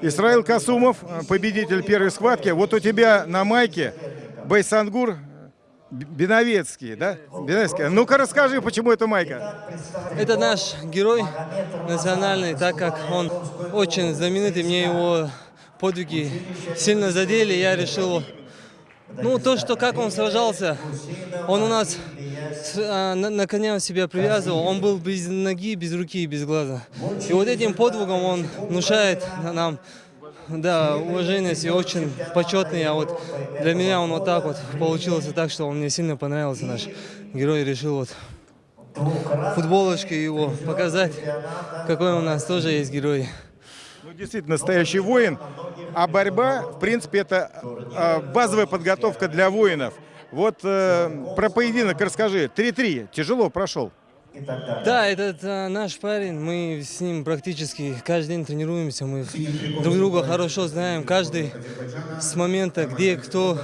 Исраил Касумов, победитель первой схватки. Вот у тебя на майке Байсангур Б- Биновецкий, да? Биновецкий. Ну-ка расскажи, почему эта майка? Это наш герой национальный, так как он очень знаменитый, мне его подвиги сильно задели, я решил, ну, то, что как он сражался, он у нас а, на, на коня себя привязывал, он был без ноги, без руки и без глаза. И вот этим подвигом он внушает нам, да, уважение и очень почетный, а вот для меня он вот так вот получился так, что он мне сильно понравился, наш герой решил вот футболочкой его показать, какой у нас тоже есть герой. Ну, действительно, настоящий воин. А борьба, в принципе, это э, базовая подготовка для воинов. Вот э, про поединок расскажи. 3-3. Тяжело прошел. Да, этот а, наш парень, мы с ним практически каждый день тренируемся, мы друг друга хорошо знаем, каждый с момента, где кто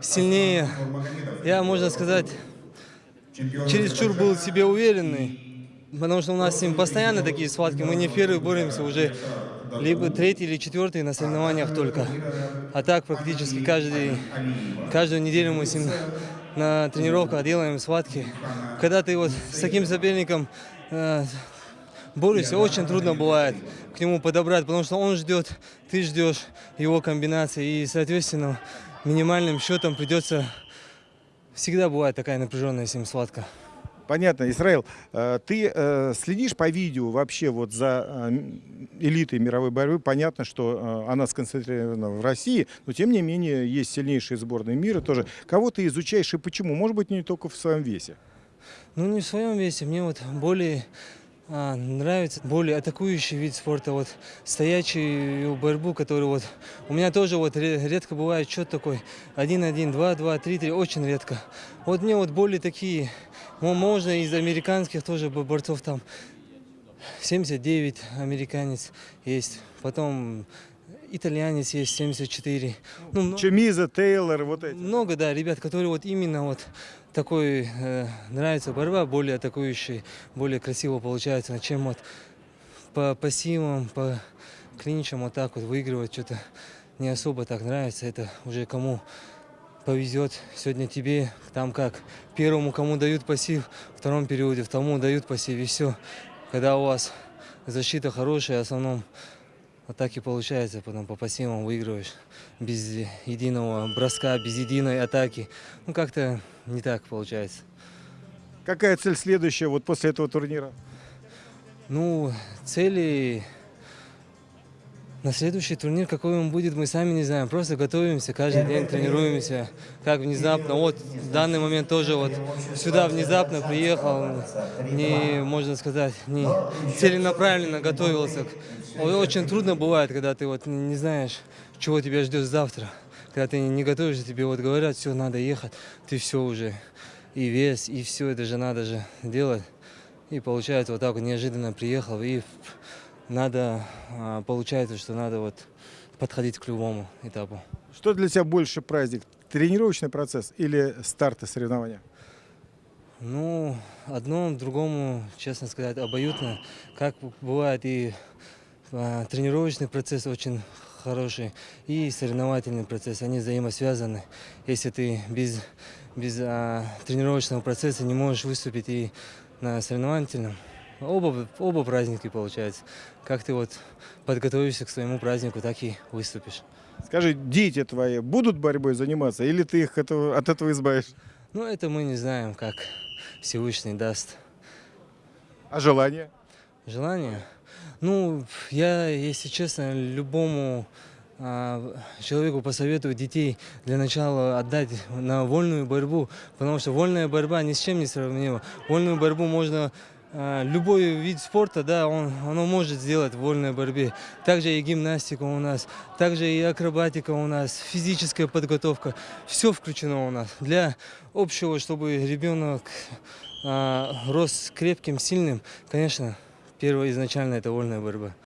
сильнее. Я, можно сказать, чересчур был в себе уверенный, потому что у нас с ним постоянно такие схватки, мы не первый боремся уже, либо третий или четвертый на соревнованиях только. А так практически каждый, каждую неделю мы с ним на тренировках делаем схватки. Когда ты вот с таким соперником э, борешься, очень трудно бывает к нему подобрать, потому что он ждет, ты ждешь его комбинации, и, соответственно, минимальным счетом придется... Всегда бывает такая напряженная с ним схватка. Понятно, Исраил, э, ты э, следишь по видео вообще вот за э, элитой мировой борьбы? Понятно, что она сконцентрирована в России, но тем не менее есть сильнейшие сборные мира тоже. Кого ты изучаешь и почему? Может быть, не только в своем весе. Ну, не в своем весе. Мне вот более а, нравится более атакующий вид спорта, вот стоячую борьбу, которую вот у меня тоже вот ре- редко бывает счет такой 1-1, 2-2, 3-3, очень редко. Вот мне вот более такие, можно из американских тоже бо- борцов там 79 американец есть, потом итальянец есть 74. Ну, много- Чемиза, Тейлор, вот эти. много, да, ребят, которые вот именно вот такой э, нравится борьба, более атакующий, более красиво получается, чем вот по пассивам, по клинчам вот так вот выигрывать что-то не особо так нравится. Это уже кому повезет. Сегодня тебе там как первому кому дают пассив, втором периоде второму дают пассив и все. Когда у вас защита хорошая, в основном вот так и получается, потом по пассивам выигрываешь без единого броска, без единой атаки. Ну как-то не так получается. Какая цель следующая вот после этого турнира? Ну, цели на следующий турнир, какой он будет, мы сами не знаем. Просто готовимся, каждый день тренируемся. Как внезапно, вот в данный момент тоже вот сюда внезапно приехал, не, можно сказать, не целенаправленно готовился. Очень трудно бывает, когда ты вот не знаешь, чего тебя ждет завтра. Когда ты не готовишься, тебе вот говорят, все, надо ехать, ты все уже, и вес, и все, это же надо же делать. И получается вот так вот неожиданно приехал, и надо, а, получается, что надо вот подходить к любому этапу. Что для тебя больше праздник? Тренировочный процесс или старты соревнования? Ну, одно другому, честно сказать, обоюдно. Как бывает и а, тренировочный процесс очень хороший, и соревновательный процесс, они взаимосвязаны. Если ты без, без а, тренировочного процесса не можешь выступить и на соревновательном, оба, оба праздники получается. Как ты вот подготовишься к своему празднику, так и выступишь. Скажи, дети твои будут борьбой заниматься или ты их этого- от этого избавишь? Ну, это мы не знаем, как Всевышний даст. А желание? Желание? Ну, я, если честно, любому а, человеку посоветую детей для начала отдать на вольную борьбу, потому что вольная борьба ни с чем не сравнима. Вольную борьбу можно любой вид спорта, да, он, оно может сделать в вольной борьбе. Также и гимнастика у нас, также и акробатика у нас, физическая подготовка. Все включено у нас. Для общего, чтобы ребенок а, рос крепким, сильным, конечно, первое изначально это вольная борьба.